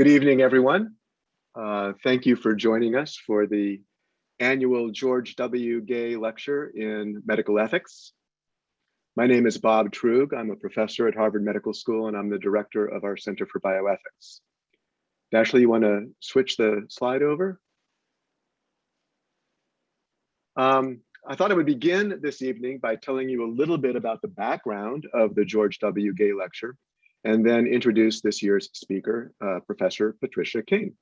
Good evening, everyone. Uh, thank you for joining us for the annual George W. Gay Lecture in Medical Ethics. My name is Bob Truog. I'm a professor at Harvard Medical School and I'm the director of our Center for Bioethics. Ashley, you want to switch the slide over? Um, I thought I would begin this evening by telling you a little bit about the background of the George W. Gay Lecture and then introduce this year's speaker, uh, Professor Patricia King.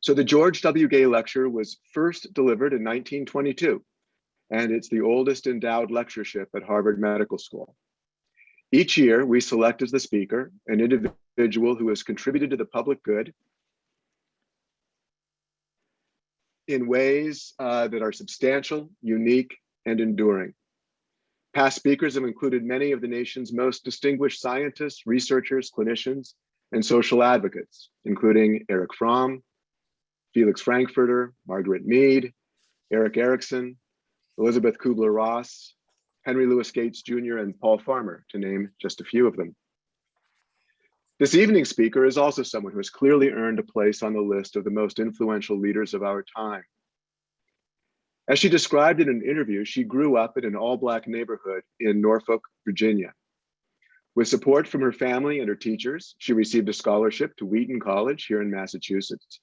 So the George W. Gay Lecture was first delivered in 1922, and it's the oldest endowed lectureship at Harvard Medical School. Each year, we select as the speaker an individual who has contributed to the public good in ways uh, that are substantial, unique, and enduring. Past speakers have included many of the nation's most distinguished scientists, researchers, clinicians, and social advocates, including Erich Fromm, Felix Frankfurter, Margaret Mead, Erik Erikson, Elizabeth Kubler-Ross, Henry Louis Gates Jr., and Paul Farmer, to name just a few of them. This evening's speaker is also someone who has clearly earned a place on the list of the most influential leaders of our time. As she described in an interview, she grew up in an all-Black neighborhood in Norfolk, Virginia. With support from her family and her teachers, she received a scholarship to Wheaton College here in Massachusetts.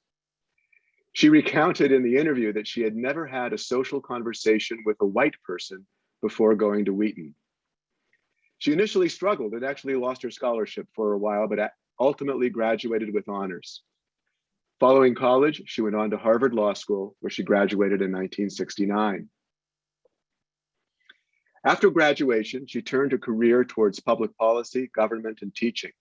She recounted in the interview that she had never had a social conversation with a white person before going to Wheaton. She initially struggled and actually lost her scholarship for a while, but ultimately graduated with honors. Following college, she went on to Harvard Law School, where she graduated in 1969. After graduation, she turned her career towards public policy, government, and teaching.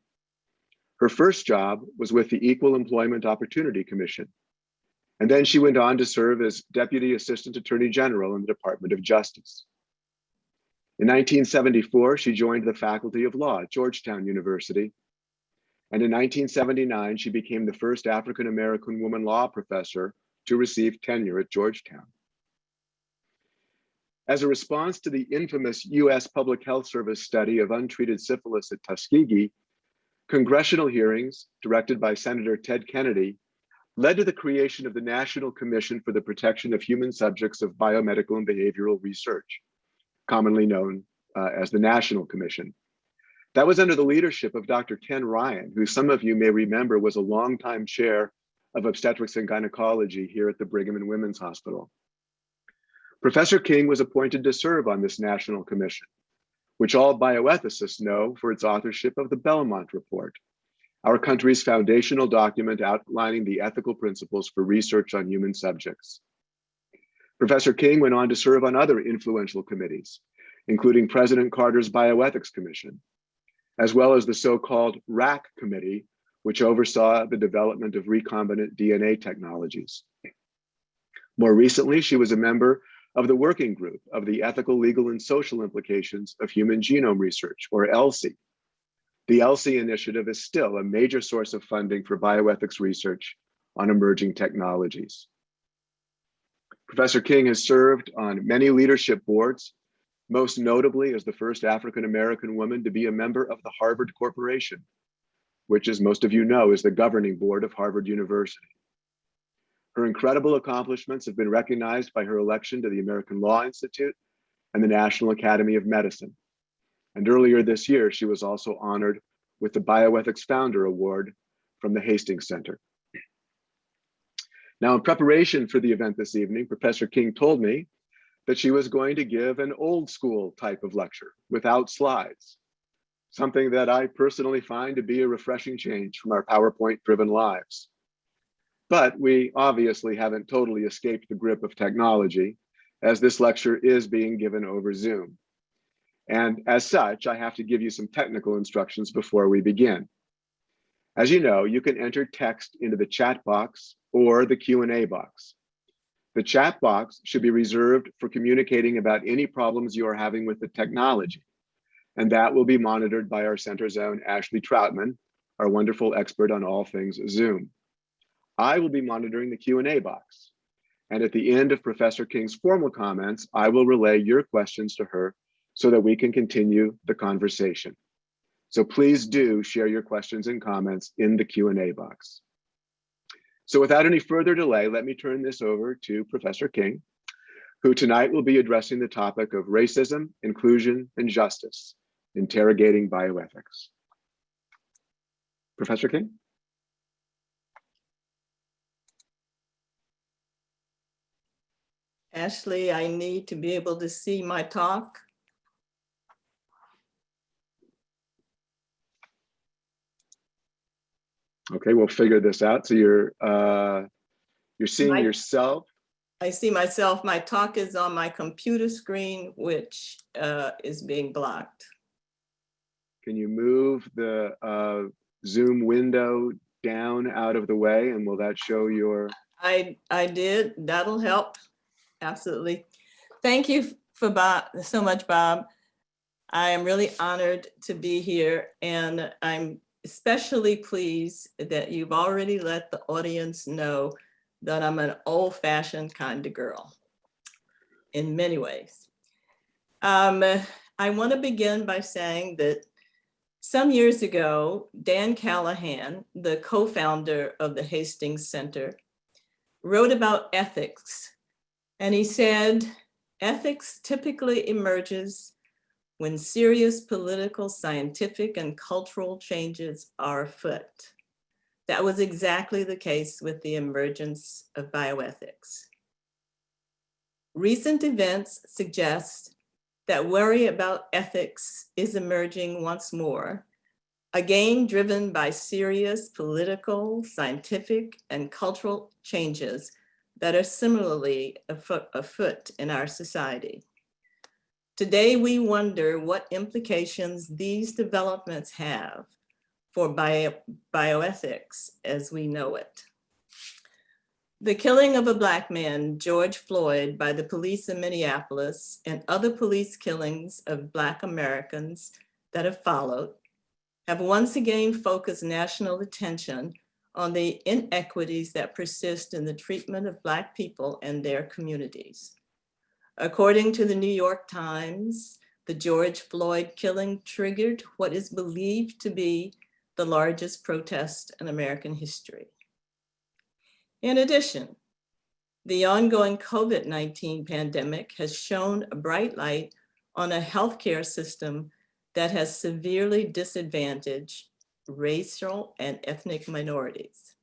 Her first job was with the Equal Employment Opportunity Commission. And then she went on to serve as Deputy Assistant Attorney General in the Department of Justice. In 1974, she joined the Faculty of Law at Georgetown University and in 1979, she became the first African-American woman law professor to receive tenure at Georgetown. As a response to the infamous US Public Health Service study of untreated syphilis at Tuskegee, congressional hearings directed by Senator Ted Kennedy led to the creation of the National Commission for the Protection of Human Subjects of Biomedical and Behavioral Research, commonly known uh, as the National Commission. That was under the leadership of Dr. Ken Ryan, who some of you may remember was a longtime chair of obstetrics and gynecology here at the Brigham and Women's Hospital. Professor King was appointed to serve on this national commission, which all bioethicists know for its authorship of the Belmont Report, our country's foundational document outlining the ethical principles for research on human subjects. Professor King went on to serve on other influential committees, including President Carter's Bioethics Commission, as well as the so-called RAC committee, which oversaw the development of recombinant DNA technologies. More recently, she was a member of the working group of the ethical, legal, and social implications of human genome research, or ELSI. The ELSI initiative is still a major source of funding for bioethics research on emerging technologies. Professor King has served on many leadership boards, most notably as the first African-American woman to be a member of the Harvard Corporation, which as most of you know is the governing board of Harvard University. Her incredible accomplishments have been recognized by her election to the American Law Institute and the National Academy of Medicine. And earlier this year, she was also honored with the Bioethics Founder Award from the Hastings Center. Now, in preparation for the event this evening, Professor King told me that she was going to give an old school type of lecture without slides, something that I personally find to be a refreshing change from our PowerPoint driven lives. But we obviously haven't totally escaped the grip of technology as this lecture is being given over Zoom. And as such, I have to give you some technical instructions before we begin. As you know, you can enter text into the chat box or the Q&A box. The chat box should be reserved for communicating about any problems you are having with the technology. And that will be monitored by our center zone, Ashley Troutman, our wonderful expert on all things Zoom. I will be monitoring the Q&A box. And at the end of Professor King's formal comments, I will relay your questions to her so that we can continue the conversation. So please do share your questions and comments in the Q&A box. So without any further delay, let me turn this over to Professor King, who tonight will be addressing the topic of racism, inclusion, and justice, interrogating bioethics. Professor King? Ashley, I need to be able to see my talk. Okay, we'll figure this out. So you're uh, you're seeing My- yourself. I see myself, my talk is on my computer screen, which uh, is being blocked. Can you move the uh, Zoom window down out of the way and will that show your, I, I did, that'll help, absolutely. Thank you for Bob, so much, Bob. I am really honored to be here and I'm especially pleased that you've already let the audience know that I'm an old fashioned kind of girl in many ways. Um, I want to begin by saying that some years ago, Dan Callahan, the co-founder of the Hastings Center, wrote about ethics. And he said, ethics typically emerges when serious political, scientific, and cultural changes are afoot. That was exactly the case with the emergence of bioethics. Recent events suggest that worry about ethics is emerging once more, again driven by serious political, scientific, and cultural changes that are similarly afoot, in our society. Today, we wonder what implications these developments have for bio, bioethics as we know it. The killing of a Black man, George Floyd, by the police in Minneapolis and other police killings of Black Americans that have followed have once again focused national attention on the inequities that persist in the treatment of Black people and their communities. According to the New York Times, the George Floyd killing triggered what is believed to be the largest protest in American history. In addition, the ongoing COVID-19 pandemic has shown a bright light on a healthcare system that has severely disadvantaged racial and ethnic minorities.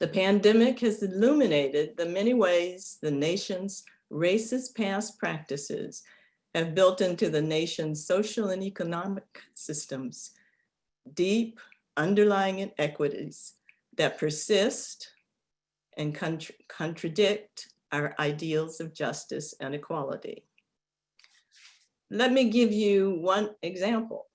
The pandemic has illuminated the many ways the nation's racist past practices have built into the nation's social and economic systems deep underlying inequities that persist and contra contradict our ideals of justice and equality. Let me give you one example.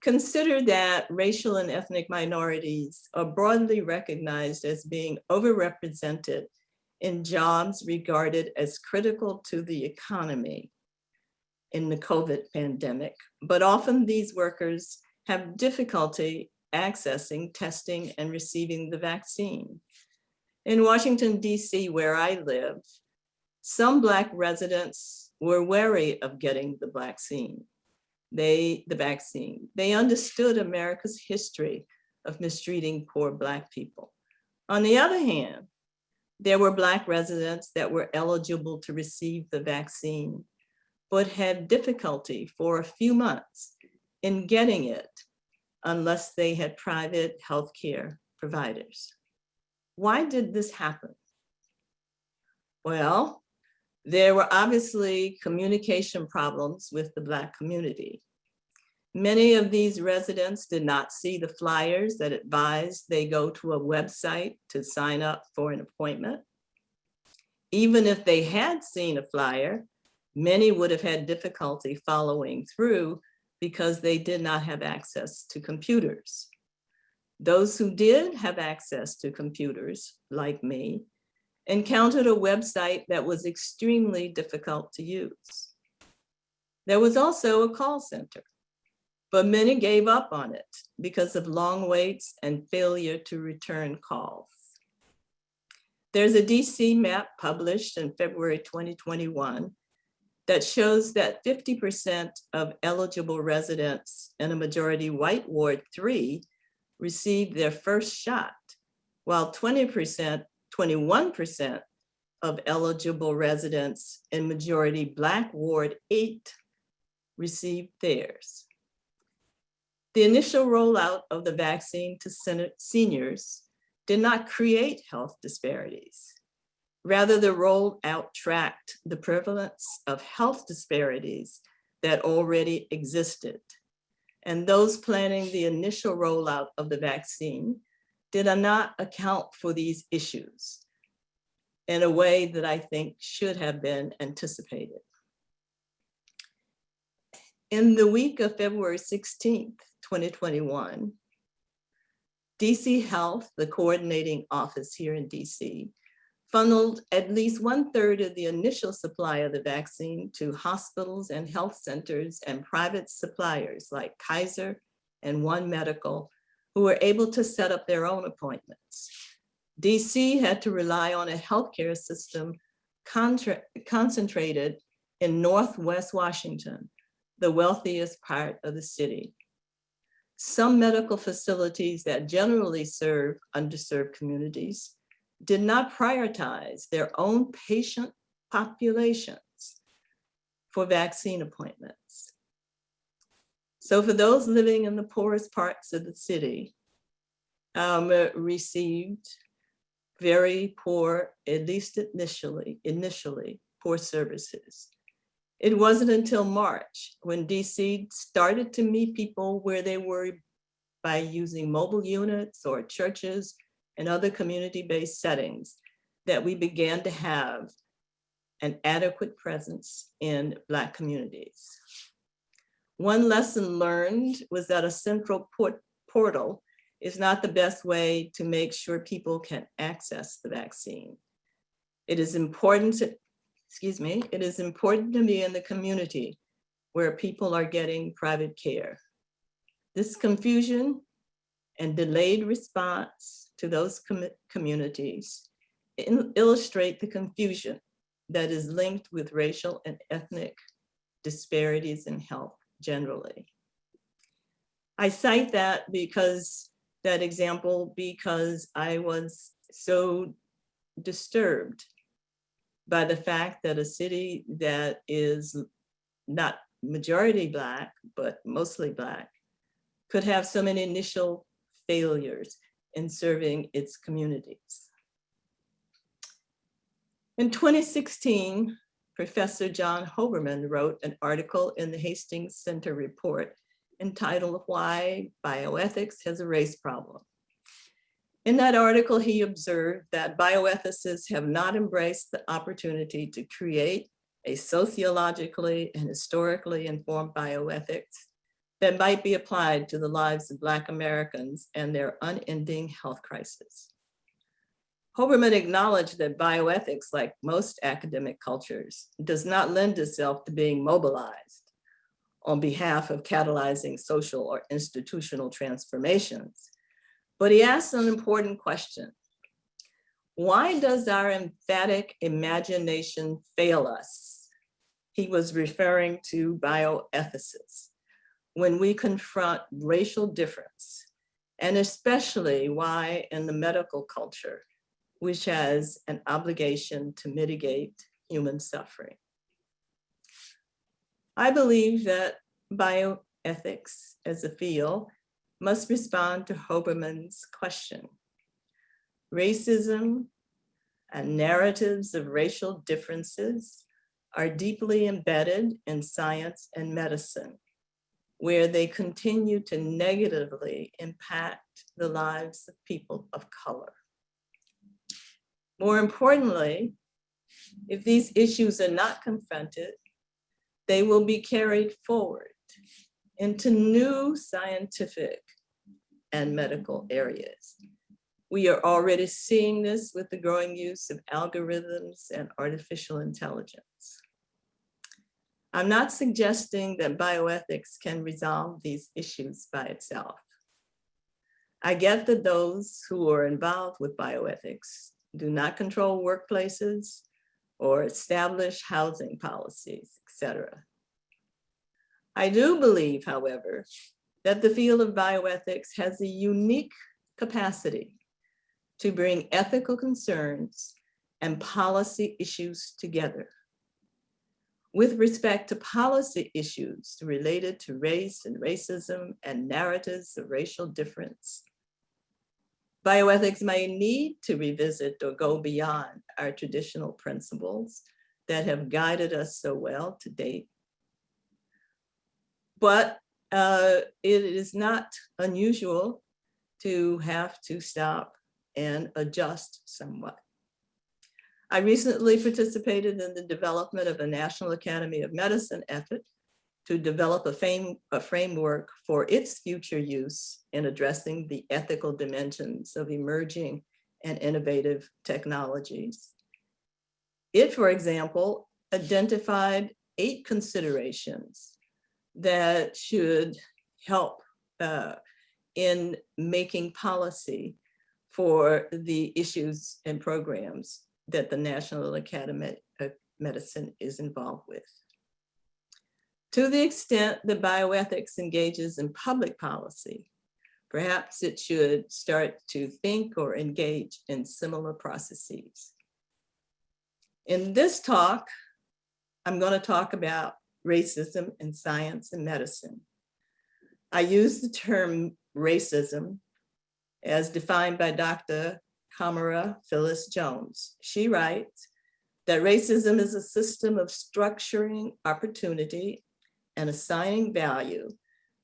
Consider that racial and ethnic minorities are broadly recognized as being overrepresented in jobs regarded as critical to the economy in the COVID pandemic, but often these workers have difficulty accessing testing and receiving the vaccine. In Washington, DC, where I live, some Black residents were wary of getting the vaccine. They, the vaccine, they understood America's history of mistreating poor Black people. On the other hand, there were Black residents that were eligible to receive the vaccine, but had difficulty for a few months in getting it unless they had private healthcare providers. Why did this happen? Well, there were obviously communication problems with the Black community. Many of these residents did not see the flyers that advised they go to a website to sign up for an appointment. Even if they had seen a flyer, many would have had difficulty following through because they did not have access to computers. Those who did have access to computers, like me, encountered a website that was extremely difficult to use. There was also a call center, but many gave up on it because of long waits and failure to return calls. There's a DC map published in February 2021 that shows that 50% of eligible residents in a majority white Ward 3 received their first shot, while 20%, 21% of eligible residents in majority Black Ward 8 received theirs. The initial rollout of the vaccine to seniors did not create health disparities. Rather, the rollout tracked the prevalence of health disparities that already existed. And those planning the initial rollout of the vaccine did not account for these issues in a way that I think should have been anticipated. In the week of February 16th, 2021, DC Health, the coordinating office here in DC, funneled at least one third of the initial supply of the vaccine to hospitals and health centers and private suppliers like Kaiser and One Medical, who were able to set up their own appointments. DC had to rely on a healthcare system concentrated in Northwest Washington, the wealthiest part of the city. Some medical facilities that generally serve underserved communities did not prioritize their own patient populations for vaccine appointments. So for those living in the poorest parts of the city, um, received very poor, at least initially, initially, poor services. It wasn't until March when DC started to meet people where they were by using mobile units or churches and other community-based settings that we began to have an adequate presence in Black communities. One lesson learned was that a central port portal is not the best way to make sure people can access the vaccine. It is important to, excuse me, it is important to be in the community where people are getting private care. This confusion and delayed response to those com communities illustrate the confusion that is linked with racial and ethnic disparities in health generally. I cite that because that example because I was so disturbed by the fact that a city that is not majority Black, but mostly Black, could have so many initial failures in serving its communities. In 2016, Professor John Hoberman wrote an article in the Hastings Center report entitled Why Bioethics Has a Race Problem. In that article, he observed that bioethicists have not embraced the opportunity to create a sociologically and historically informed bioethics that might be applied to the lives of Black Americans and their unending health crisis. Hoberman acknowledged that bioethics, like most academic cultures, does not lend itself to being mobilized on behalf of catalyzing social or institutional transformations. But he asked an important question. Why does our emphatic imagination fail us? He was referring to bioethicists when we confront racial difference, and especially why in the medical culture, which has an obligation to mitigate human suffering. I believe that bioethics as a field must respond to Hoberman's question. Racism and narratives of racial differences are deeply embedded in science and medicine, where they continue to negatively impact the lives of people of color. More importantly, if these issues are not confronted, they will be carried forward into new scientific and medical areas. We are already seeing this with the growing use of algorithms and artificial intelligence. I'm not suggesting that bioethics can resolve these issues by itself. I get that those who are involved with bioethics do not control workplaces or establish housing policies, etc. I do believe, however, that the field of bioethics has a unique capacity to bring ethical concerns and policy issues together. With respect to policy issues related to race and racism and narratives of racial difference, bioethics may need to revisit or go beyond our traditional principles that have guided us so well to date. But uh, it is not unusual to have to stop and adjust somewhat. I recently participated in the development of a National Academy of Medicine effort to develop a, fame, a framework for its future use in addressing the ethical dimensions of emerging and innovative technologies. It, for example, identified eight considerations that should help uh, in making policy for the issues and programs that the National Academy of Medicine is involved with. To the extent that bioethics engages in public policy, perhaps it should start to think or engage in similar processes. In this talk, I'm going to talk about racism in science and medicine. I use the term racism as defined by Dr. Camara Phyllis Jones. She writes that racism is a system of structuring opportunity and assigning value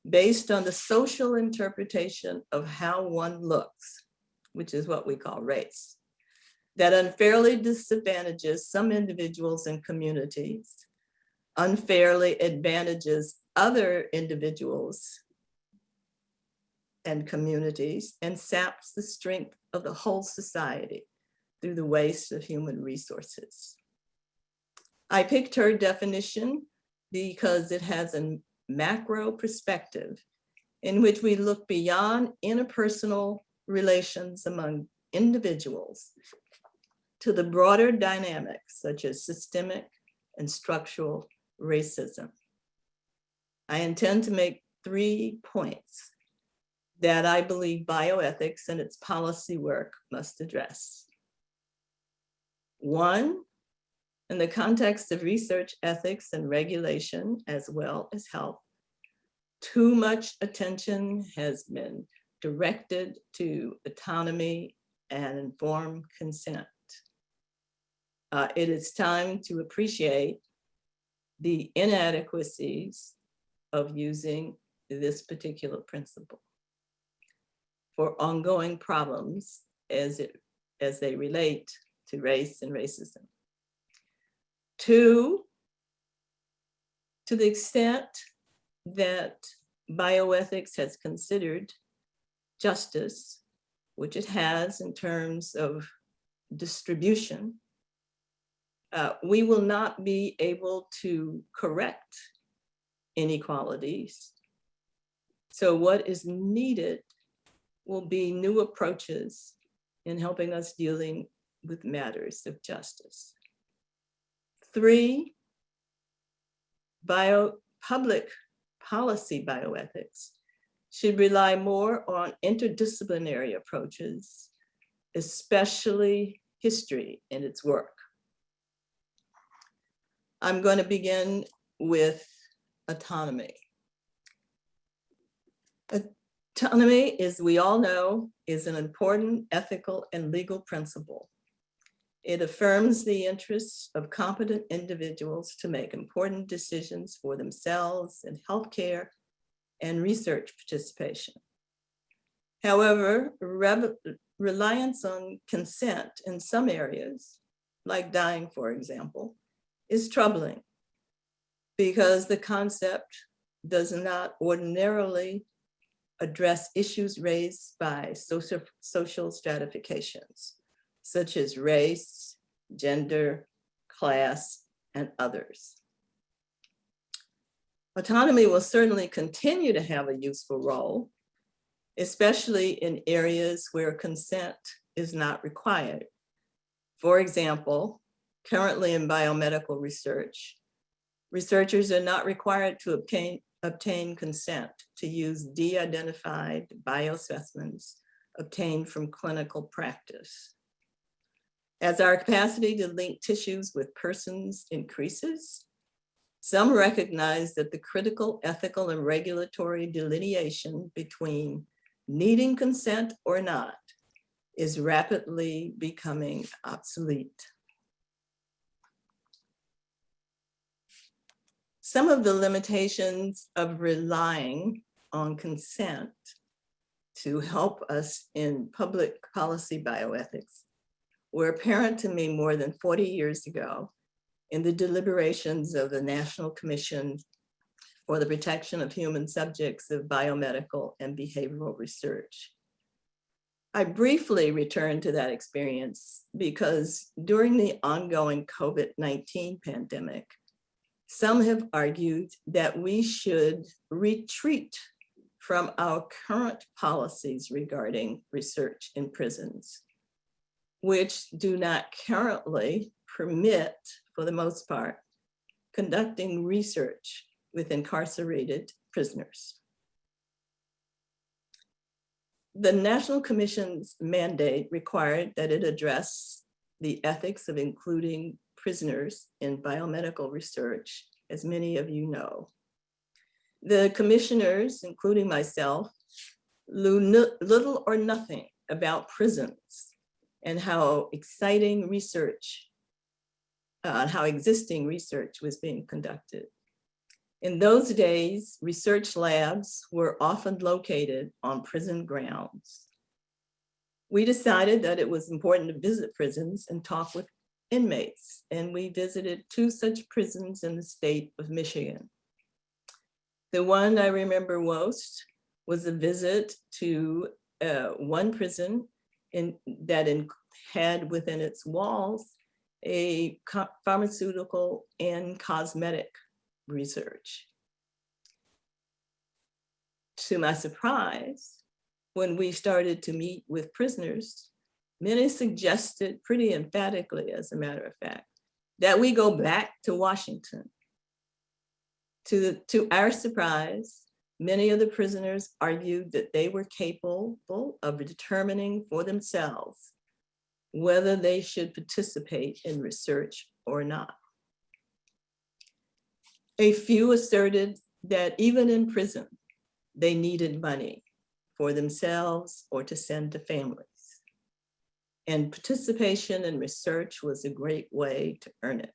based on the social interpretation of how one looks, which is what we call race, that unfairly disadvantages some individuals and communities, unfairly advantages other individuals and communities, and saps the strength of the whole society through the waste of human resources. I picked her definition because it has a macro perspective in which we look beyond interpersonal relations among individuals to the broader dynamics such as systemic and structural racism. I intend to make three points that I believe bioethics and its policy work must address. One, in the context of research ethics and regulation, as well as health, too much attention has been directed to autonomy and informed consent. Uh, it is time to appreciate the inadequacies of using this particular principle for ongoing problems as, it, as they relate to race and racism. Two, to the extent that bioethics has considered justice, which it has in terms of distribution, uh, we will not be able to correct inequalities. So what is needed will be new approaches in helping us dealing with matters of justice. Three, bio, public policy bioethics should rely more on interdisciplinary approaches, especially history in its work. I'm going to begin with autonomy. Autonomy, as we all know, is an important ethical and legal principle. It affirms the interests of competent individuals to make important decisions for themselves in healthcare and research participation. However, reliance on consent in some areas, like dying, for example, is troubling because the concept does not ordinarily address issues raised by social, social stratifications, such as race, gender, class, and others. Autonomy will certainly continue to have a useful role, especially in areas where consent is not required. For example, currently in biomedical research, researchers are not required to obtain, obtain consent to use de-identified biospecimens obtained from clinical practice. As our capacity to link tissues with persons increases, some recognize that the critical ethical and regulatory delineation between needing consent or not is rapidly becoming obsolete. Some of the limitations of relying on consent to help us in public policy bioethics were apparent to me more than 40 years ago in the deliberations of the National Commission for the Protection of Human Subjects of Biomedical and Behavioral Research. I briefly returned to that experience because during the ongoing COVID-19 pandemic, some have argued that we should retreat from our current policies regarding research in prisons, which do not currently permit, for the most part, conducting research with incarcerated prisoners. The National Commission's mandate required that it address the ethics of including prisoners in biomedical research, as many of you know. The commissioners, including myself, knew little or nothing about prisons and how exciting research, uh, how existing research was being conducted. In those days, research labs were often located on prison grounds. We decided that it was important to visit prisons and talk with inmates, and we visited two such prisons in the state of Michigan. The one I remember most was a visit to uh, one prison in, that in, had within its walls a pharmaceutical and cosmetic research. To my surprise, when we started to meet with prisoners, many suggested pretty emphatically, as a matter of fact, that we go back to Washington. To, to our surprise, many of the prisoners argued that they were capable of determining for themselves whether they should participate in research or not. A few asserted that even in prison, they needed money for themselves or to send to families. And participation in research was a great way to earn it.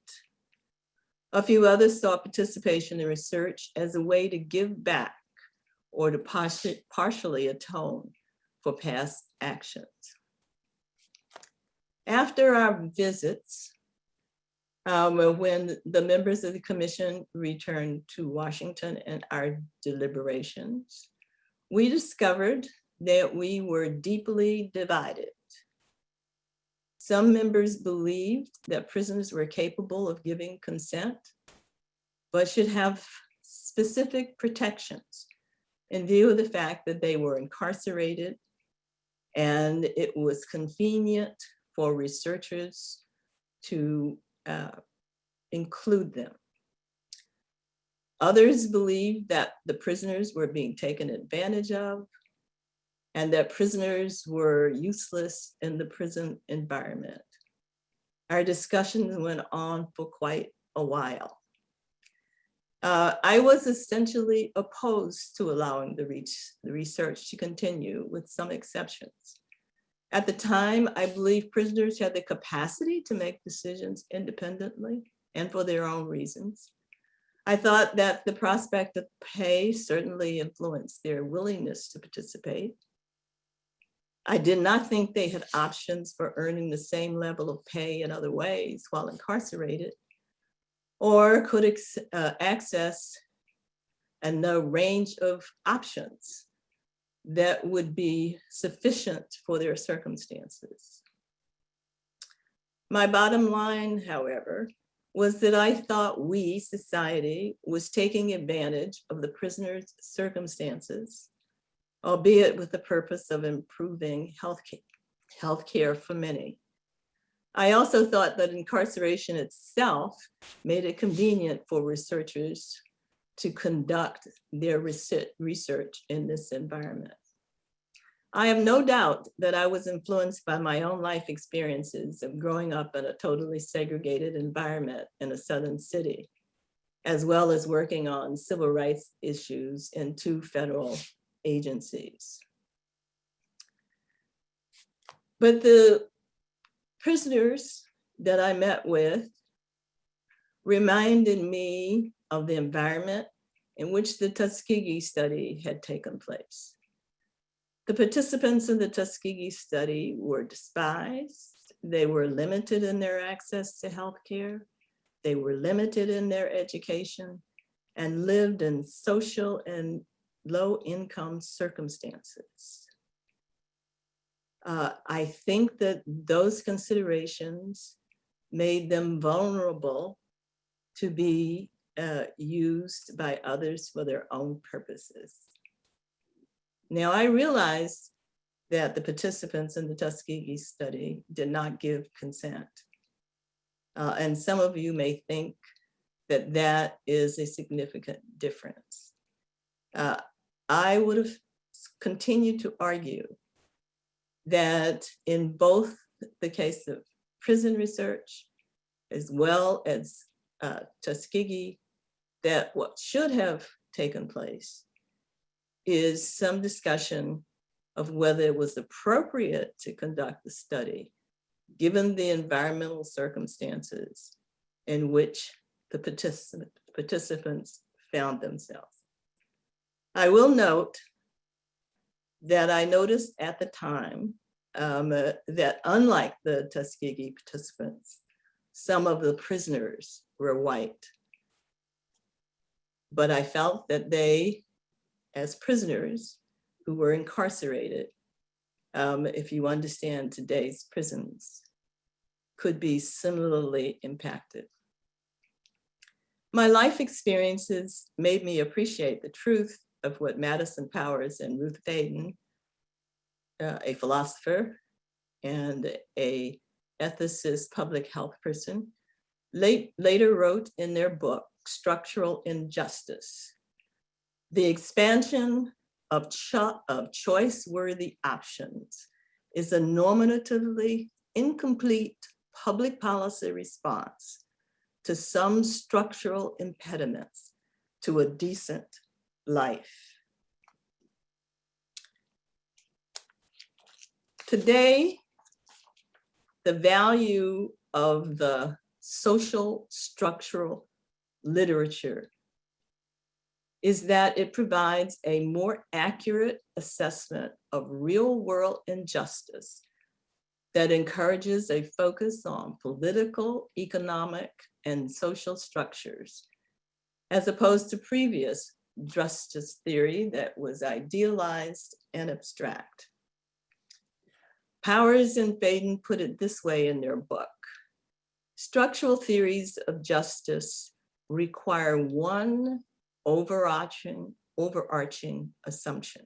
A few others saw participation in research as a way to give back or to partially atone for past actions. After our visits, um, when the members of the commission returned to Washington and our deliberations, we discovered that we were deeply divided. Some members believed that prisoners were capable of giving consent, but should have specific protections in view of the fact that they were incarcerated and it was convenient for researchers to uh, include them. Others believed that the prisoners were being taken advantage of and that prisoners were useless in the prison environment. Our discussions went on for quite a while. Uh, I was essentially opposed to allowing the, reach, the research to continue with some exceptions. At the time, I believe prisoners had the capacity to make decisions independently and for their own reasons. I thought that the prospect of pay certainly influenced their willingness to participate. I did not think they had options for earning the same level of pay in other ways while incarcerated or could uh, access a range of options that would be sufficient for their circumstances. My bottom line, however, was that I thought we, society, was taking advantage of the prisoner's circumstances, albeit with the purpose of improving health care, for many. I also thought that incarceration itself made it convenient for researchers to conduct their research in this environment. I have no doubt that I was influenced by my own life experiences of growing up in a totally segregated environment in a Southern city, as well as working on civil rights issues in two federal agencies. But the prisoners that I met with reminded me of the environment in which the Tuskegee study had taken place. The participants in the Tuskegee study were despised. They were limited in their access to healthcare. They were limited in their education and lived in social and low income circumstances. Uh, I think that those considerations made them vulnerable to be uh, used by others for their own purposes. Now I realized that the participants in the Tuskegee study did not give consent. Uh, and some of you may think that that is a significant difference. Uh, I would have continued to argue that in both the case of prison research, as well as uh, Tuskegee, that what should have taken place is some discussion of whether it was appropriate to conduct the study, given the environmental circumstances in which the particip participants found themselves. I will note that I noticed at the time um, uh, that unlike the Tuskegee participants, some of the prisoners were white. But I felt that they, as prisoners who were incarcerated, um, if you understand today's prisons, could be similarly impacted. My life experiences made me appreciate the truth of what Madison Powers and Ruth Faden, uh, a philosopher and a ethicist public health person, late, later wrote in their book, Structural Injustice. The expansion of, cho of choice-worthy options is a normatively incomplete public policy response to some structural impediments to a decent life. Today, the value of the social structural literature is that it provides a more accurate assessment of real world injustice that encourages a focus on political, economic, and social structures, as opposed to previous justice theory that was idealized and abstract. Powers and Faden put it this way in their book. Structural theories of justice require one overarching, overarching assumption.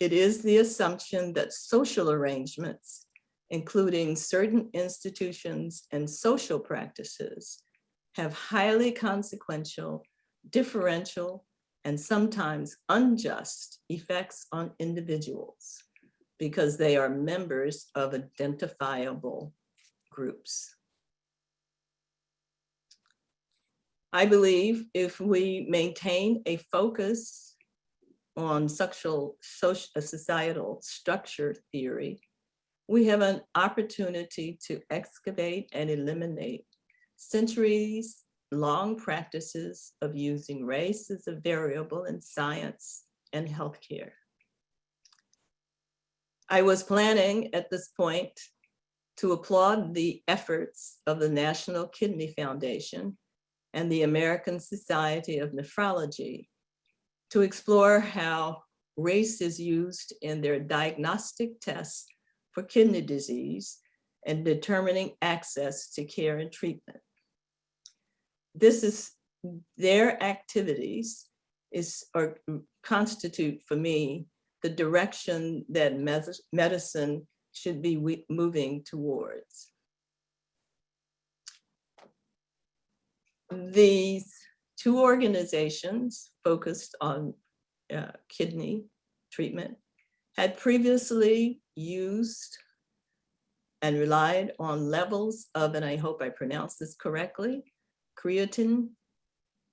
It is the assumption that social arrangements, including certain institutions and social practices, have highly consequential differential, and sometimes unjust effects on individuals because they are members of identifiable groups. I believe if we maintain a focus on social, social uh, societal structure theory, we have an opportunity to excavate and eliminate centuries long practices of using race as a variable in science and healthcare. I was planning at this point to applaud the efforts of the National Kidney Foundation and the American Society of Nephrology to explore how race is used in their diagnostic tests for kidney disease and determining access to care and treatment this is their activities is or constitute for me the direction that medicine should be moving towards. These two organizations focused on uh, kidney treatment had previously used and relied on levels of, and I hope I pronounced this correctly, creatine,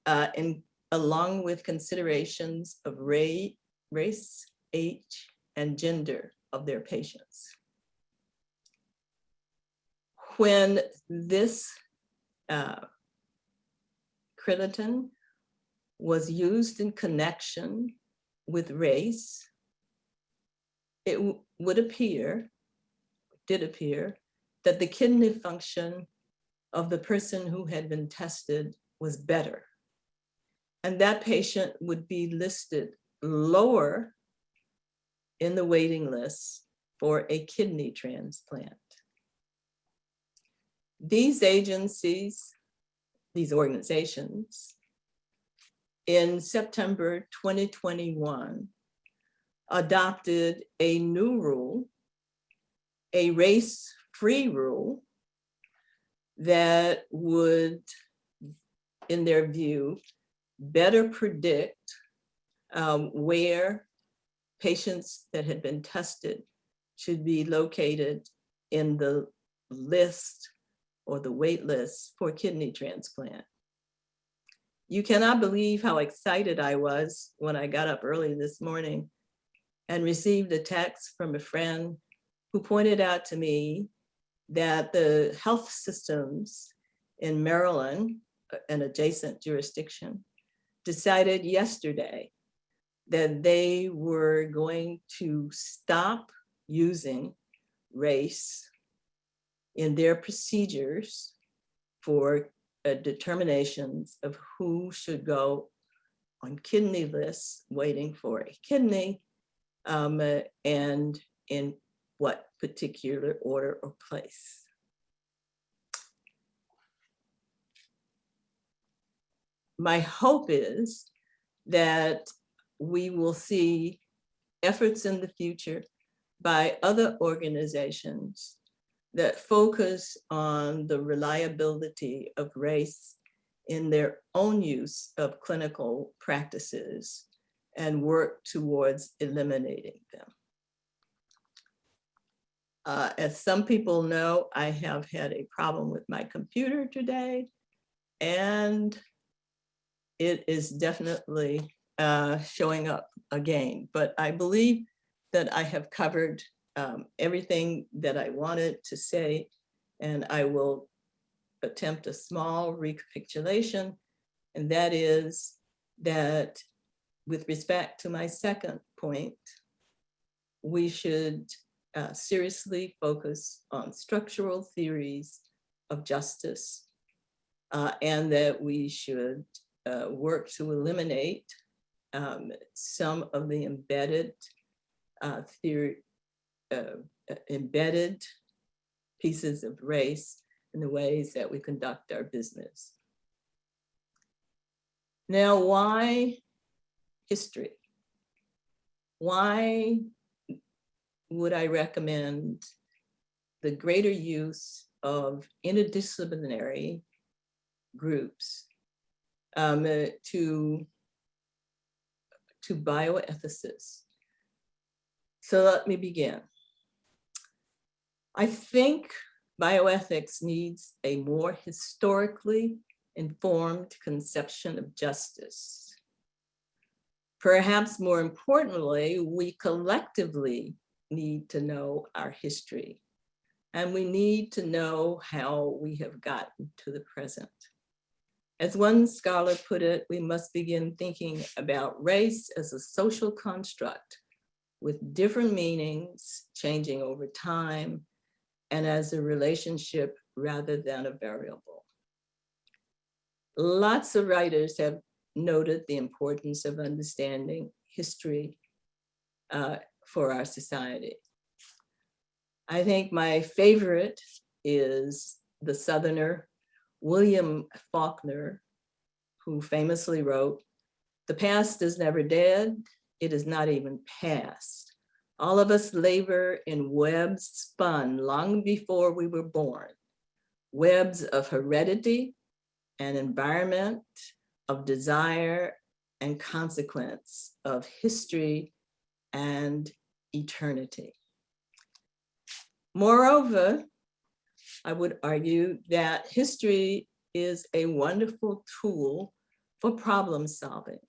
uh, in, along with considerations of ra- race, age, and gender of their patients. When this uh, creatine was used in connection with race, it would appear, did appear, that the kidney function of the person who had been tested was better. And that patient would be listed lower in the waiting list for a kidney transplant. These agencies, these organizations, in September 2021, adopted a new rule, a race-free rule that would, in their view, better predict um, where patients that had been tested should be located in the list or the wait list for kidney transplant. You cannot believe how excited I was when I got up early this morning and received a text from a friend who pointed out to me that the health systems in Maryland, uh, an adjacent jurisdiction, decided yesterday that they were going to stop using race in their procedures for uh, determinations of who should go on kidney lists waiting for a kidney um, uh, and in what particular order or place. My hope is that we will see efforts in the future by other organizations that focus on the reliability of race in their own use of clinical practices and work towards eliminating them. Uh, as some people know, I have had a problem with my computer today and it is definitely uh, showing up again, but I believe that I have covered um, everything that I wanted to say, and I will attempt a small recapitulation, and that is that with respect to my second point, we should uh, seriously focus on structural theories of justice, uh, and that we should uh, work to eliminate um, some of the embedded uh, theory, uh, uh, embedded pieces of race in the ways that we conduct our business. Now, why history? Why would I recommend the greater use of interdisciplinary groups um, uh, to, to bioethicists? So let me begin. I think bioethics needs a more historically informed conception of justice. Perhaps more importantly, we collectively need to know our history and we need to know how we have gotten to the present. As one scholar put it, we must begin thinking about race as a social construct with different meanings changing over time and as a relationship rather than a variable. Lots of writers have noted the importance of understanding history uh, for our society. I think my favorite is the Southerner William Faulkner, who famously wrote, the past is never dead, it is not even past. All of us labor in webs spun long before we were born, webs of heredity and environment, of desire and consequence, of history and eternity. Moreover, I would argue that history is a wonderful tool for problem solving.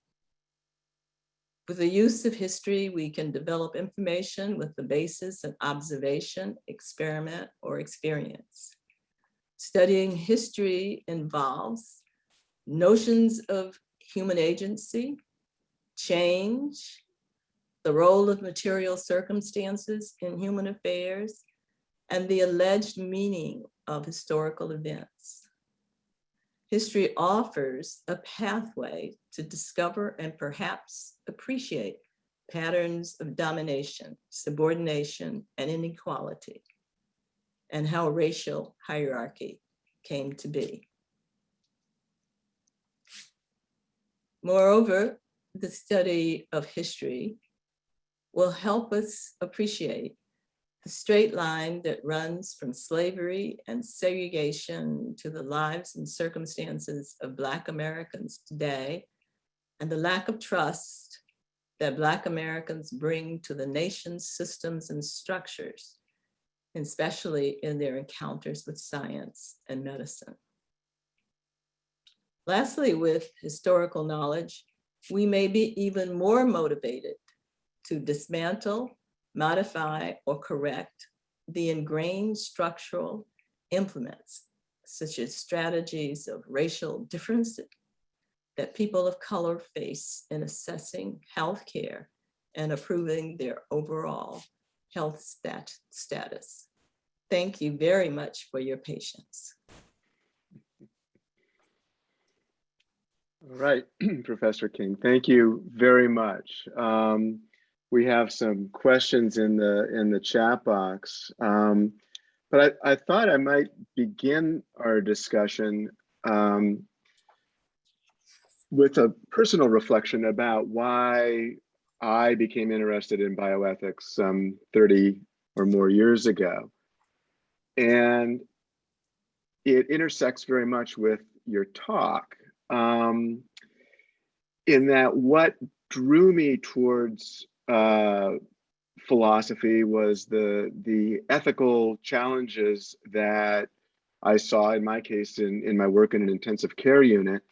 With the use of history, we can develop information with the basis of observation, experiment, or experience. Studying history involves notions of human agency, change, the role of material circumstances in human affairs, and the alleged meaning of historical events. History offers a pathway to discover and perhaps appreciate patterns of domination, subordination, and inequality, and how racial hierarchy came to be. Moreover, the study of history will help us appreciate the straight line that runs from slavery and segregation to the lives and circumstances of Black Americans today, and the lack of trust that Black Americans bring to the nation's systems and structures, especially in their encounters with science and medicine. Lastly, with historical knowledge, we may be even more motivated to dismantle modify, or correct the ingrained structural implements, such as strategies of racial difference that people of color face in assessing healthcare and approving their overall health stat status. Thank you very much for your patience. All right, Professor King, thank you very much. Um, we have some questions in the in the chat box. Um, but I, I, thought I might begin our discussion um, with a personal reflection about why I became interested in bioethics some 30 or more years ago. And it intersects very much with your talk um, in that what drew me towards uh, philosophy was the the ethical challenges that I saw in my case in, in my work in an intensive care unit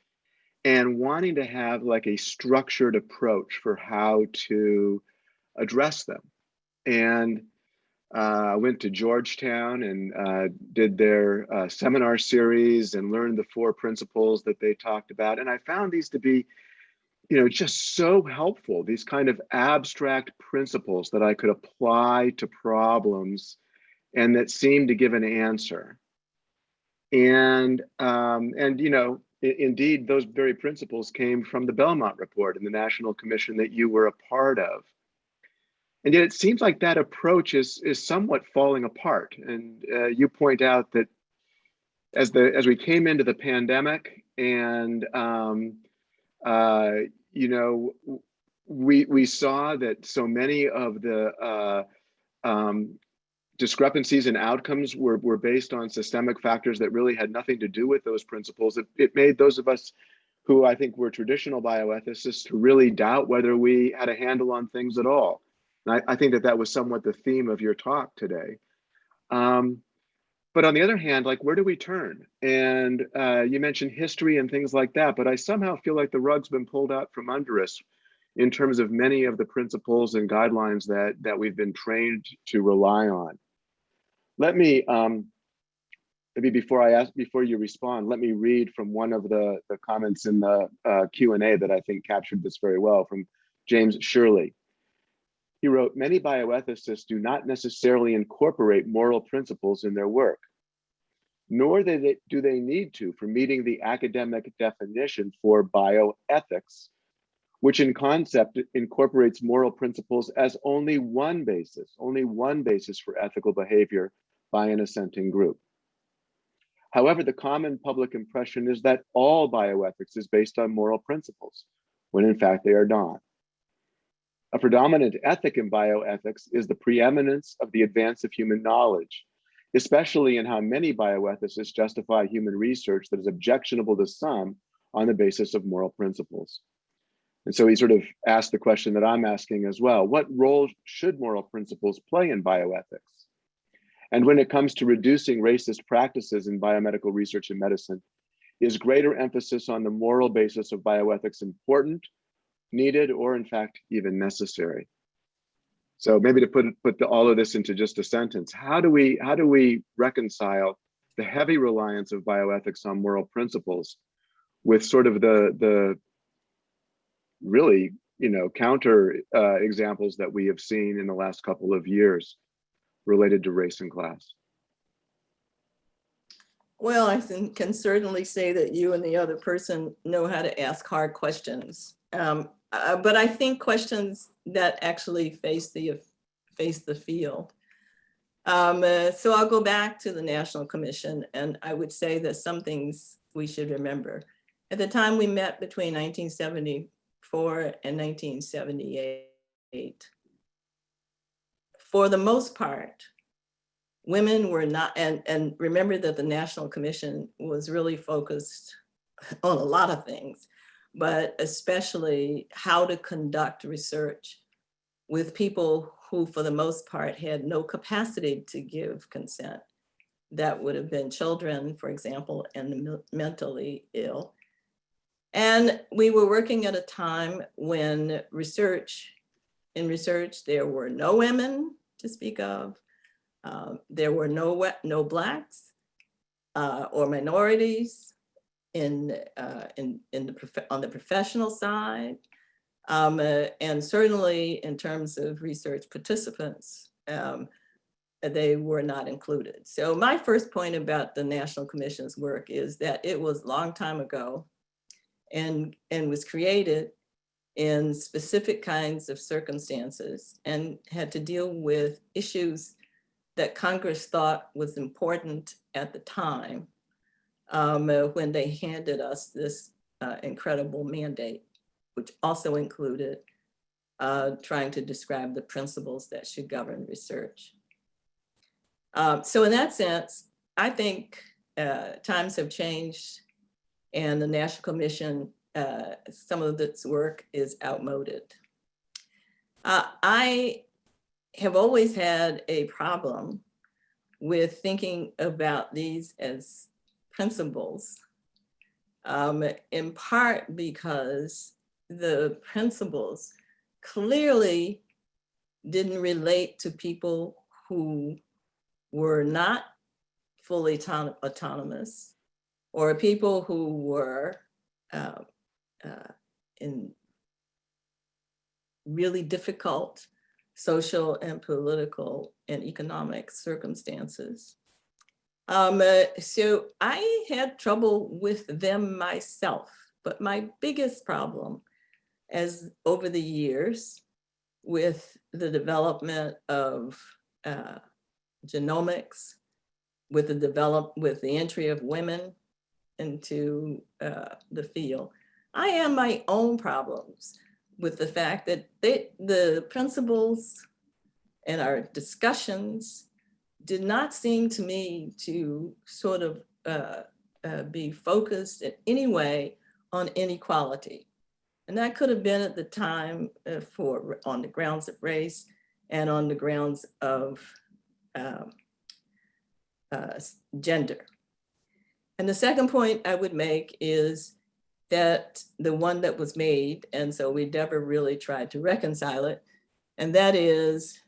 and wanting to have like a structured approach for how to address them. And uh, I went to Georgetown and uh, did their uh, seminar series and learned the four principles that they talked about. And I found these to be you know, just so helpful, these kind of abstract principles that I could apply to problems and that seemed to give an answer. And, um, and you know, indeed, those very principles came from the Belmont Report and the National Commission that you were a part of. And yet it seems like that approach is, is somewhat falling apart. And uh, you point out that as, the, as we came into the pandemic and um, uh, you know, we we saw that so many of the uh, um, discrepancies in outcomes were, were based on systemic factors that really had nothing to do with those principles. It, it made those of us who I think were traditional bioethicists to really doubt whether we had a handle on things at all. And I, I think that that was somewhat the theme of your talk today. Um, but on the other hand, like where do we turn? And uh, you mentioned history and things like that, but I somehow feel like the rug's been pulled out from under us in terms of many of the principles and guidelines that that we've been trained to rely on. Let me um, maybe before I ask before you respond, let me read from one of the the comments in the uh, Q and A that I think captured this very well from James Shirley. He wrote, many bioethicists do not necessarily incorporate moral principles in their work, nor do they, need to for meeting the academic definition for bioethics, which in concept incorporates moral principles as only one basis, only one basis for ethical behavior by an assenting group. However, the common public impression is that all bioethics is based on moral principles, when in fact they are not. A predominant ethic in bioethics is the preeminence of the advance of human knowledge, especially in how many bioethicists justify human research that is objectionable to some on the basis of moral principles. And so he sort of asked the question that I'm asking as well. What role should moral principles play in bioethics? And when it comes to reducing racist practices in biomedical research and medicine, is greater emphasis on the moral basis of bioethics important, needed, or in fact, even necessary? So maybe to put, put the, all of this into just a sentence, how do we, how do we reconcile the heavy reliance of bioethics on moral principles with sort of the, the really, you know, counter uh, examples that we have seen in the last couple of years related to race and class? Well, I can certainly say that you and the other person know how to ask hard questions. Um, uh, but I think questions that actually face the face the field. Um, uh, so I'll go back to the National Commission and I would say that some things we should remember. At the time we met between 1974 and 1978, for the most part, women were not, and, and remember that the National Commission was really focused on a lot of things, but especially how to conduct research with people who, for the most part, had no capacity to give consent. That would have been children, for example, and the mentally ill. And we were working at a time when research, in research, there were no women to speak of. Um, there were no, no Blacks uh, or minorities in, uh, in, in the, on the professional side. Um, uh, and certainly in terms of research participants, um, they were not included. So my first point about the National Commission's work is that it was a long time ago and, and was created in specific kinds of circumstances and had to deal with issues that Congress thought was important at the time um, when they handed us this uh, incredible mandate, which also included uh, trying to describe the principles that should govern research. Um, so in that sense, I think uh, times have changed and the National Commission, uh, some of its work is outmoded. Uh, I have always had a problem with thinking about these as principles, um, in part because the principles clearly didn't relate to people who were not fully auton autonomous or people who were uh, uh, in really difficult social and political and economic circumstances. Um, uh, so I had trouble with them myself, but my biggest problem as over the years with the development of uh, genomics, with the develop with the entry of women into uh, the field, I have my own problems with the fact that they, the principles and our discussions did not seem to me to sort of uh, uh, be focused in any way on inequality. And that could have been at the time uh, for on the grounds of race and on the grounds of um, uh, gender. And the second point I would make is that the one that was made, and so we never really tried to reconcile it, and that is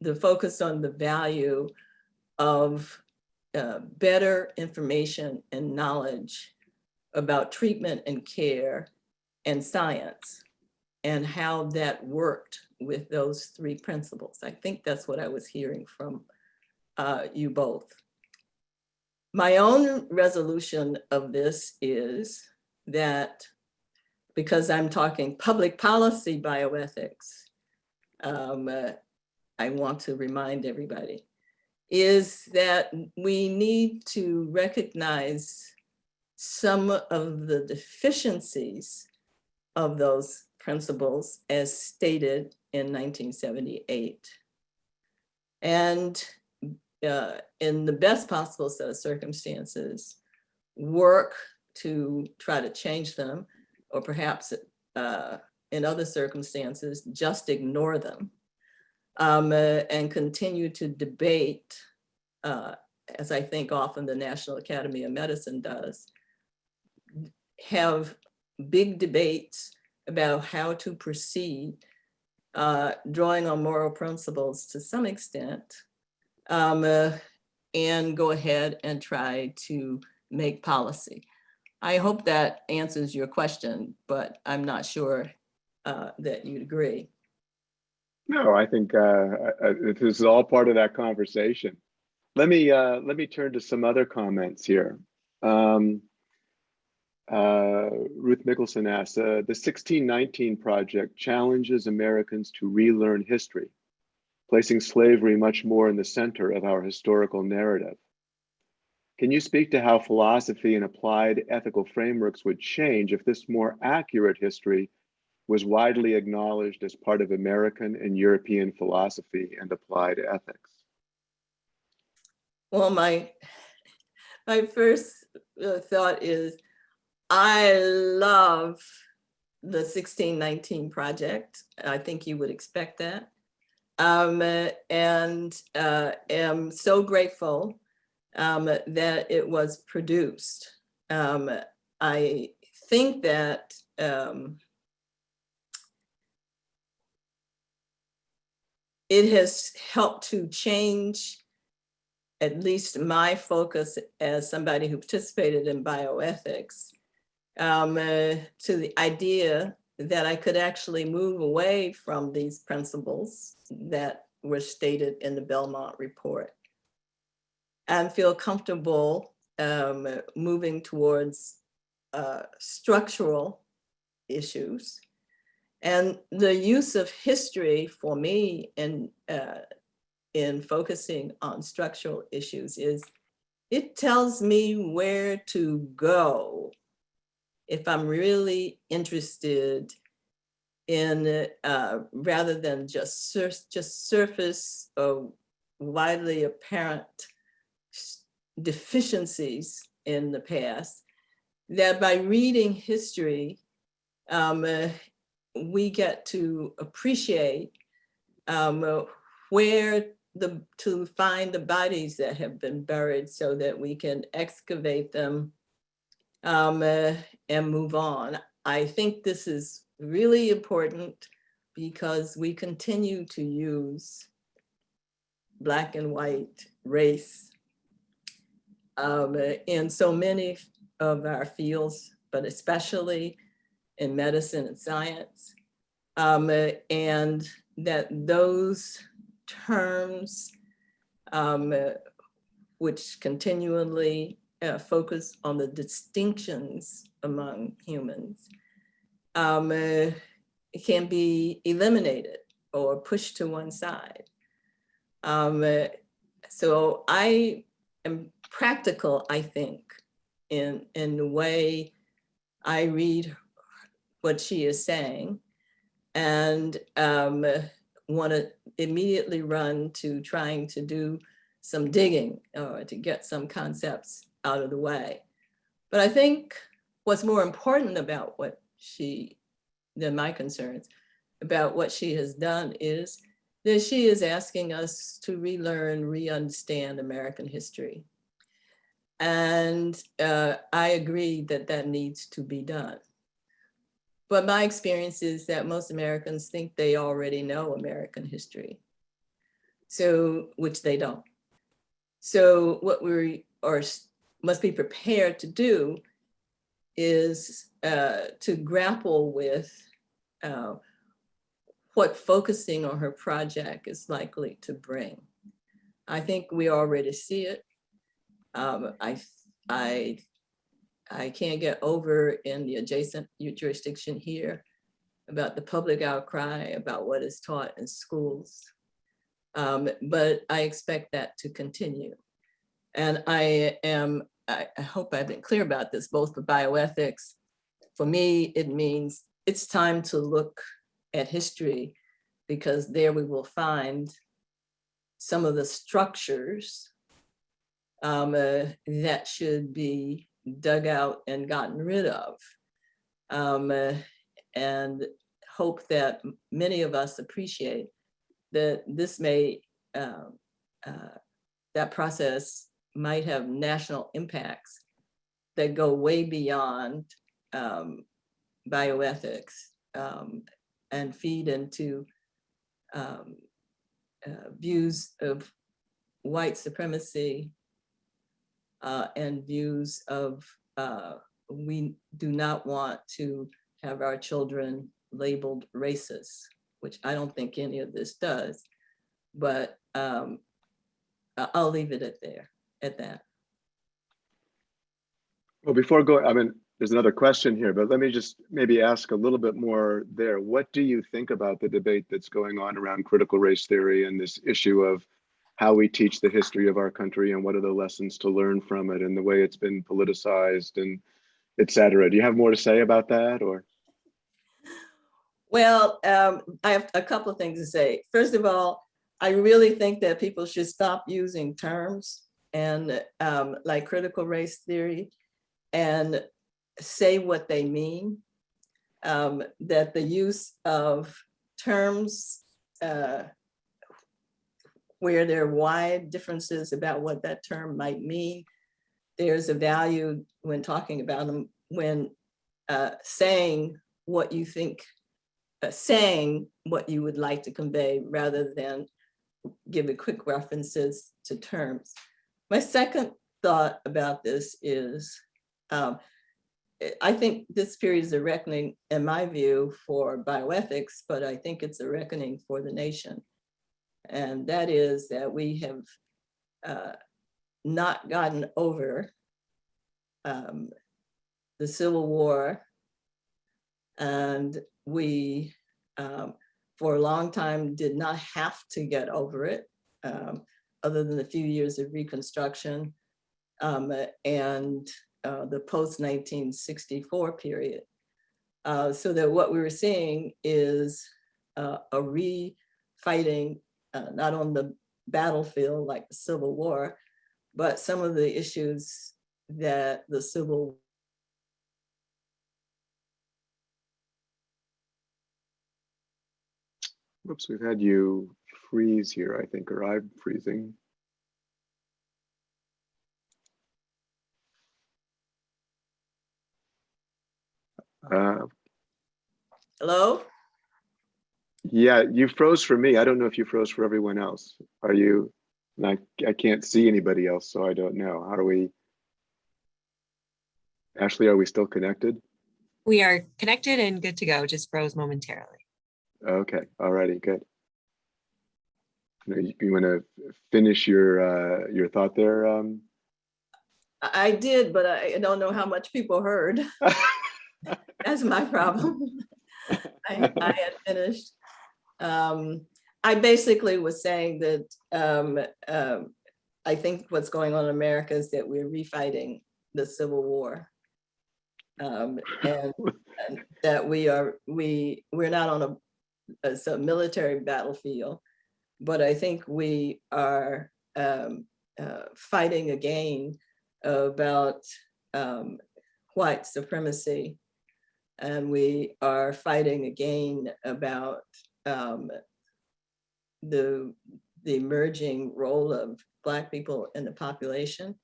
the focus on the value of uh, better information and knowledge about treatment and care and science and how that worked with those three principles. I think that's what I was hearing from uh, you both. My own resolution of this is that because I'm talking public policy bioethics, um, uh, I want to remind everybody, is that we need to recognize some of the deficiencies of those principles as stated in 1978. And uh, in the best possible set of circumstances, work to try to change them, or perhaps uh, in other circumstances, just ignore them um, uh, and continue to debate, uh, as I think often the National Academy of Medicine does, have big debates about how to proceed, uh, drawing on moral principles to some extent, um, uh, and go ahead and try to make policy. I hope that answers your question, but I'm not sure uh, that you'd agree. No, I think uh, uh, this is all part of that conversation. Let me uh, let me turn to some other comments here. Um, uh, Ruth Mickelson asks, uh, the 1619 project challenges Americans to relearn history, placing slavery much more in the center of our historical narrative. Can you speak to how philosophy and applied ethical frameworks would change if this more accurate history was widely acknowledged as part of American and European philosophy and applied ethics? Well, my, my first uh, thought is I love the 1619 project. I think you would expect that. Um, and uh, am so grateful um, that it was produced. Um, I think that um, it has helped to change at least my focus as somebody who participated in bioethics um, uh, to the idea that I could actually move away from these principles that were stated in the Belmont report and feel comfortable um, moving towards uh, structural issues. And the use of history for me in, uh, in focusing on structural issues is it tells me where to go if I'm really interested in uh, rather than just sur just surface or widely apparent deficiencies in the past, that by reading history, um, uh, we get to appreciate um, uh, where the to find the bodies that have been buried so that we can excavate them um, uh, and move on. I think this is really important because we continue to use black and white race um, in so many of our fields, but especially in medicine and science. Um, and that those terms, um, which continually uh, focus on the distinctions among humans, um, uh, can be eliminated or pushed to one side. Um, so I am practical, I think, in, in the way I read what she is saying and um, want to immediately run to trying to do some digging or to get some concepts out of the way. But I think what's more important about what she, than my concerns, about what she has done is that she is asking us to relearn, re-understand American history. And uh, I agree that that needs to be done. But my experience is that most Americans think they already know American history. So, which they don't. So what we are must be prepared to do is uh, to grapple with uh, what focusing on her project is likely to bring. I think we already see it. Um, I, I, I can't get over in the adjacent jurisdiction here about the public outcry about what is taught in schools. Um, but I expect that to continue. And I am I, I hope I've been clear about this, both for bioethics. For me, it means it's time to look at history because there we will find some of the structures um, uh, that should be dug out and gotten rid of. Um, uh, and hope that many of us appreciate that this may, um, uh, that process might have national impacts that go way beyond um, bioethics um, and feed into um, uh, views of white supremacy uh, and views of uh, we do not want to have our children labeled racist, which I don't think any of this does. But um, I'll leave it at there, at that. Well, before going, I mean, there's another question here, but let me just maybe ask a little bit more there. What do you think about the debate that's going on around critical race theory and this issue of how we teach the history of our country and what are the lessons to learn from it and the way it's been politicized and et cetera? Do you have more to say about that or? Well, um, I have a couple of things to say. First of all, I really think that people should stop using terms and um, like critical race theory and say what they mean. Um, that the use of terms uh, where there are wide differences about what that term might mean. There's a value when talking about them, when uh, saying what you think uh, saying what you would like to convey rather than giving quick references to terms. My second thought about this is, um, I- I think this period is a reckoning, in my view, for bioethics, but I think it's a reckoning for the nation. And that is that we have uh, not gotten over um, the Civil War and we, um, for a long time, did not have to get over it, um, other than a few years of Reconstruction um, and uh, the post-1964 period. Uh, so that what we were seeing is uh, a re-fighting, uh, not on the battlefield like the Civil War, but some of the issues that the Civil Whoops, we've had you freeze here, I think, or I'm freezing. Uh, Hello? Yeah, you froze for me. I don't know if you froze for everyone else. Are you? and I, I can't see anybody else, so I don't know. How do we? Ashley, are we still connected? We are connected and good to go, just froze momentarily. Okay, alrighty, good. You, you want to finish your uh, your thought there? Um, I I did, but I don't know how much people heard. That's my problem. I, I had finished. Um, I basically was saying that um, um, I think what's going on in America is that we're refighting the Civil War. Um, and, and that we are, we, we're not on a, it's a military battlefield, but I think we are um, uh, fighting again about um, white supremacy. And we are fighting again about um, the, the emerging role of Black people in the population.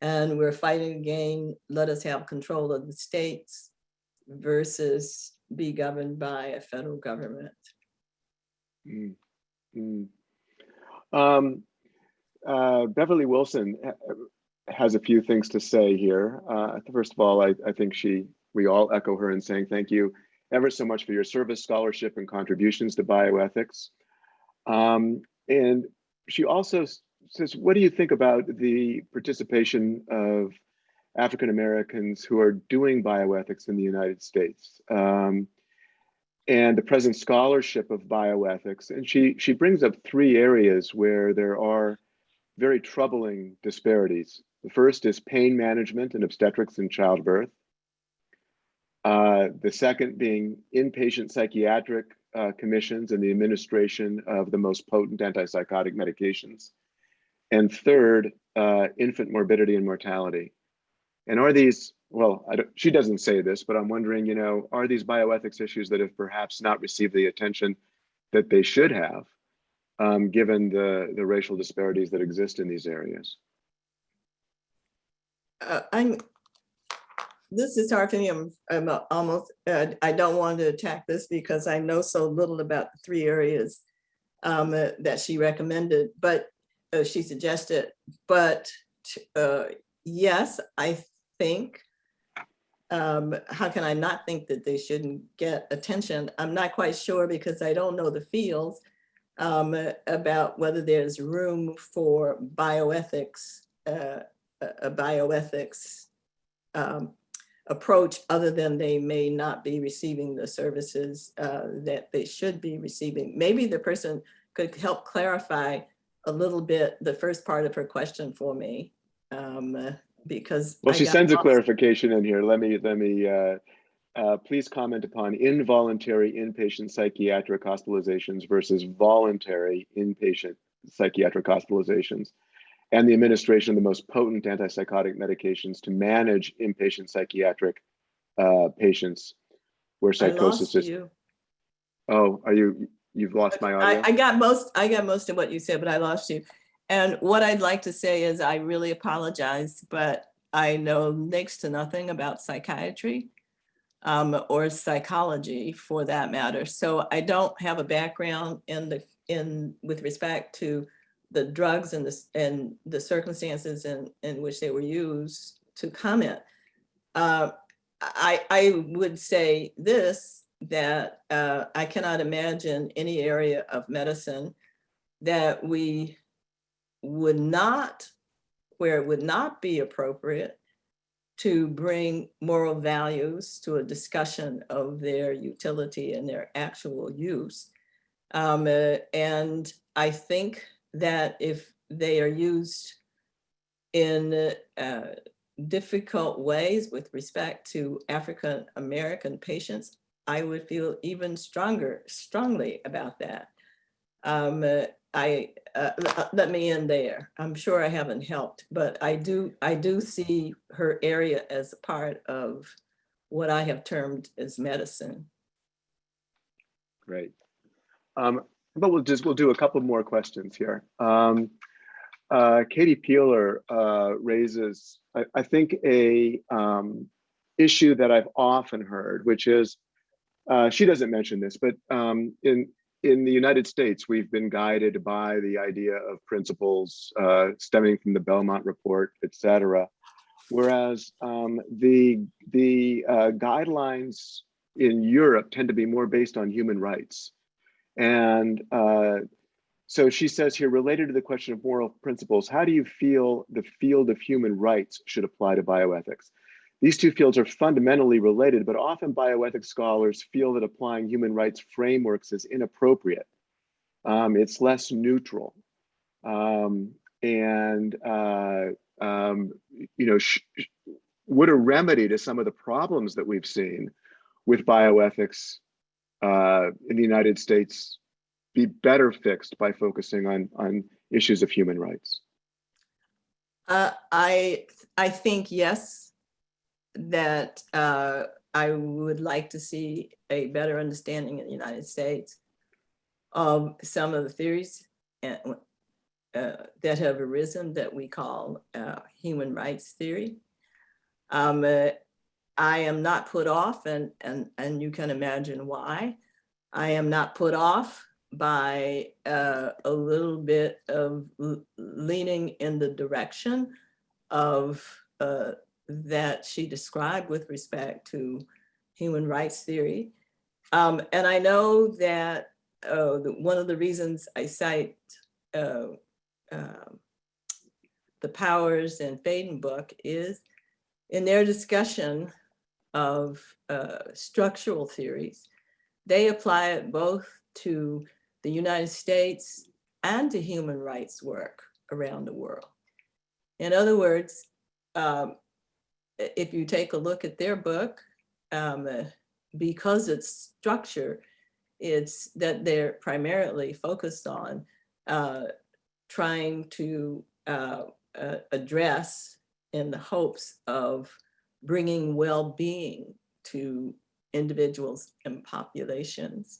And we're fighting again, let us have control of the states versus be governed by a federal government. mm, mm. Um, uh, Beverly Wilson has a few things to say here. Uh, first of all, I, I think she, we all echo her in saying thank you ever so much for your service, scholarship, and contributions to bioethics. Um, and she also says, what do you think about the participation of African Americans who are doing bioethics in the United States? Um, and the present scholarship of bioethics. And she, she brings up three areas where there are very troubling disparities. The first is pain management and obstetrics and childbirth. Uh, the second being inpatient psychiatric uh, commissions and the administration of the most potent antipsychotic medications. And third, uh, infant morbidity and mortality. And are these, well, she doesn't say this, but I'm wondering, you know, are these bioethics issues that have perhaps not received the attention that they should have, um, given the, the racial disparities that exist in these areas? Uh, I'm, this is hard for me. I'm, I'm almost, uh, I don't want to attack this because I know so little about the three areas um, uh, that she recommended, but uh, she suggested, but uh, yes, I think, um, how can I not think that they shouldn't get attention? I'm not quite sure because I don't know the fields um, about whether there's room for bioethics, uh, a bioethics um, approach other than they may not be receiving the services uh, that they should be receiving. Maybe the person could help clarify a little bit the first part of her question for me. um, Because. Well, I she sends a clarification in here. Let me, let me, uh, uh, please comment upon involuntary inpatient psychiatric hospitalizations versus voluntary inpatient psychiatric hospitalizations and the administration of the most potent antipsychotic medications to manage inpatient psychiatric uh, patients where I psychosis is. you. Oh, are you, you've lost my audio? I, I got most, I got most of what you said, but I lost you. And what I'd like to say is I really apologize, but I know next to nothing about psychiatry um, or psychology for that matter. So I don't have a background in the, in, with respect to the drugs and the, and the circumstances in, in which they were used to comment. Uh, I, I would say this, that uh, I cannot imagine any area of medicine that we would not, where it would not be appropriate to bring moral values to a discussion of their utility and their actual use. Um, uh, and I think that if they are used in uh, difficult ways with respect to African American patients, I would feel even stronger, strongly about that. Um, uh, I, uh, let me end there. I'm sure I haven't helped, but I do, I do see her area as a part of what I have termed as medicine. Great. Um, but we'll just, we'll do a couple more questions here. Um, uh, Katie Peeler uh, raises, I, I think, a um, issue that I've often heard, which is, uh, she doesn't mention this, but um, in in the United States, we've been guided by the idea of principles uh, stemming from the Belmont Report, et cetera. Whereas um, the the uh, guidelines in Europe tend to be more based on human rights. And uh, so she says here, related to the question of moral principles, how do you feel the field of human rights should apply to bioethics? These two fields are fundamentally related, but often bioethics scholars feel that applying human rights frameworks is inappropriate. Um, it's less neutral. Um, and, uh, um, you know, would a remedy to some of the problems that we've seen with bioethics uh, in the United States be better fixed by focusing on, on issues of human rights? Uh, I, I think yes, that uh, I would like to see a better understanding in the United States of some of the theories and, uh, that have arisen that we call uh, human rights theory. Um, uh, I am not put off, and, and, and you can imagine why. I am not put off by uh, a little bit of leaning in the direction of uh, that she described with respect to human rights theory. Um, and I know that uh, one of the reasons I cite uh, um, the Powers and Faden book is in their discussion of uh, structural theories, they apply it both to the United States and to human rights work around the world. In other words, um, if you take a look at their book, um, uh, because its structure It's that they're primarily focused on uh, trying to uh, uh, address in the hopes of bringing well-being to individuals and populations.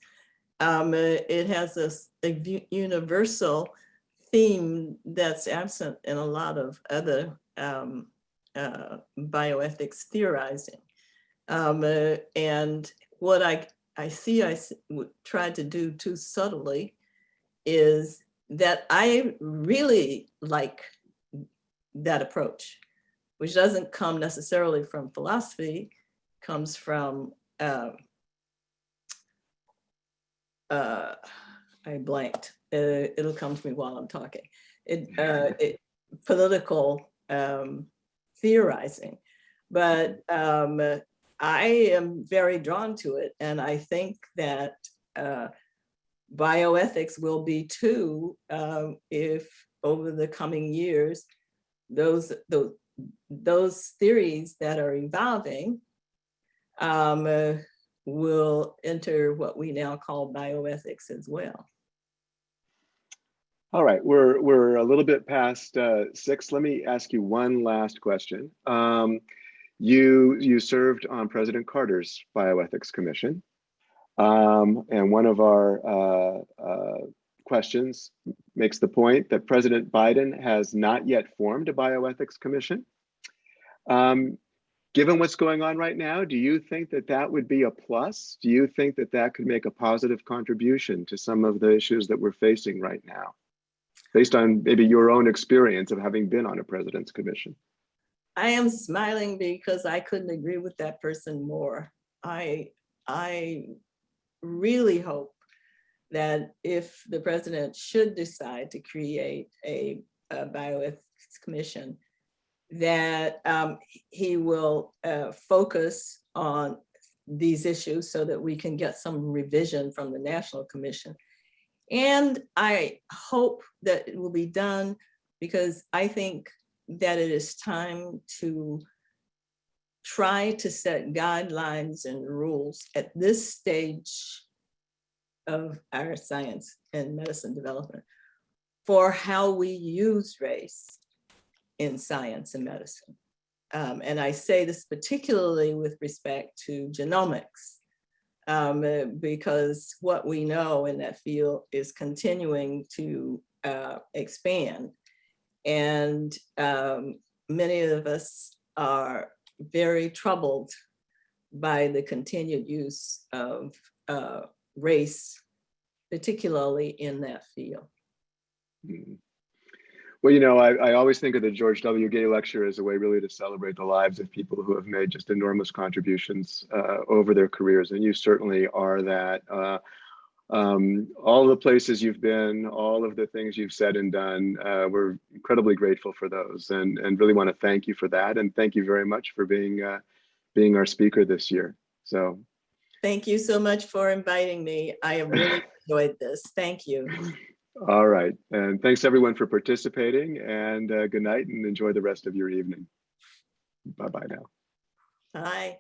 Um, uh, It has a a universal theme that's absent in a lot of other um, uh, bioethics theorizing. Um, uh, And what I, I see I tried to do too subtly is that I really like that approach, which doesn't come necessarily from philosophy, comes from um, uh, I blanked. Uh, it'll come to me while I'm talking. It, uh, it political um, theorizing, but um, I am very drawn to it, and I think that uh, bioethics will be too um, if over the coming years those those those theories that are evolving um, uh, will enter what we now call bioethics as well. All right, we're we're a little bit past uh, six. Let me ask you one last question. Um, you you served on President Carter's bioethics commission, um, and one of our uh, uh, questions makes the point that President Biden has not yet formed a bioethics commission. Um, given what's going on right now, do you think that that would be a plus? Do you think that that could make a positive contribution to some of the issues that we're facing right now? based on maybe your own experience of having been on a president's commission. I am smiling because I couldn't agree with that person more. I, I really hope that if the president should decide to create a, a bioethics commission, that um, he will uh, focus on these issues so that we can get some revision from the National Commission. And I hope that it will be done because I think that it is time to try to set guidelines and rules at this stage of our science and medicine development for how we use race in science and medicine. Um, and I say this particularly with respect to genomics, um, uh, because what we know in that field is continuing to uh, expand. And um, many of us are very troubled by the continued use of uh, race, particularly in that field. Mm. Well, you know, I, I always think of the George W. Gay Lecture as a way really to celebrate the lives of people who have made just enormous contributions uh, over their careers. And you certainly are that. Uh, um, all the places you've been, all of the things you've said and done, uh, we're incredibly grateful for those and, and really want to thank you for that. And thank you very much for being, uh, being our speaker this year. So Thank you so much for inviting me. I have really enjoyed this. Thank you. All right. And thanks everyone for participating and uh, good night and enjoy the rest of your evening. Bye-bye now. Bye.